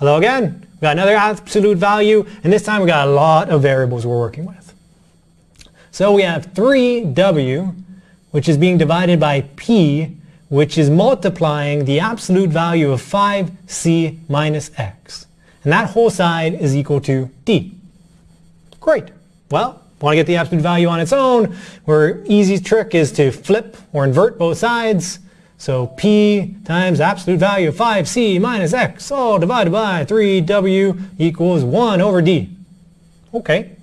Although again, We've got another absolute value, and this time we've got a lot of variables we're working with. So we have 3w, which is being divided by p, which is multiplying the absolute value of 5c minus x. And that whole side is equal to d. Great. Well, want to get the absolute value on its own, our easy trick is to flip or invert both sides. So P times absolute value of 5C minus X all divided by 3W equals 1 over D. Okay,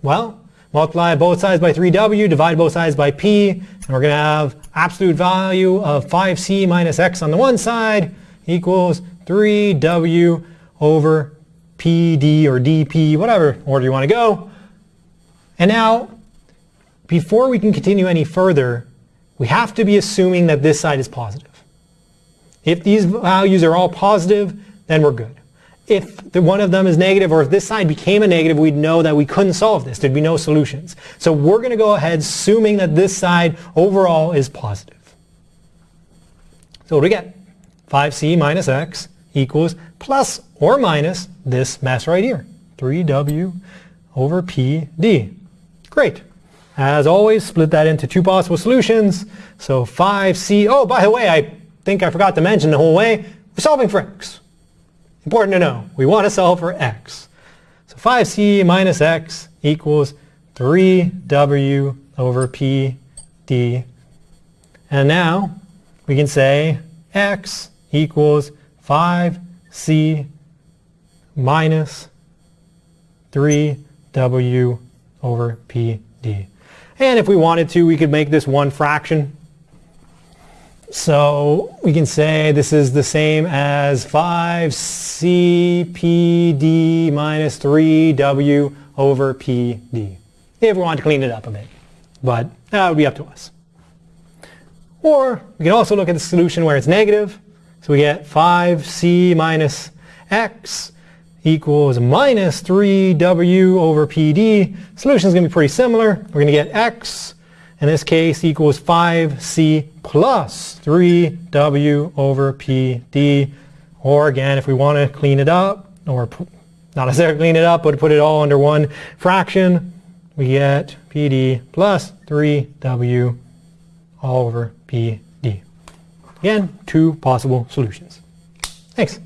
well, multiply both sides by 3W, divide both sides by P, and we're going to have absolute value of 5C minus X on the one side equals 3W over PD or DP, whatever order you want to go. And now, before we can continue any further, we have to be assuming that this side is positive. If these values are all positive, then we're good. If the, one of them is negative, or if this side became a negative, we'd know that we couldn't solve this. There'd be no solutions. So we're going to go ahead assuming that this side overall is positive. So what do we get? 5c minus x equals plus or minus this mess right here. 3w over pd. Great. As always, split that into two possible solutions. So 5c, oh, by the way, I think I forgot to mention the whole way, we're solving for x. Important to know, we want to solve for x. So 5c minus x equals 3w over p d. And now we can say x equals 5c minus 3w over pd. And if we wanted to, we could make this one fraction. So we can say this is the same as 5cpd minus 3w over pd. If we want to clean it up a bit. But that would be up to us. Or we can also look at the solution where it's negative. So we get 5c minus x equals minus 3w over pd. Solution is going to be pretty similar. We're going to get x, in this case, equals 5c plus 3w over pd. Or again, if we want to clean it up, or not necessarily clean it up, but put it all under one fraction, we get pd plus 3w all over pd. Again, two possible solutions. Thanks.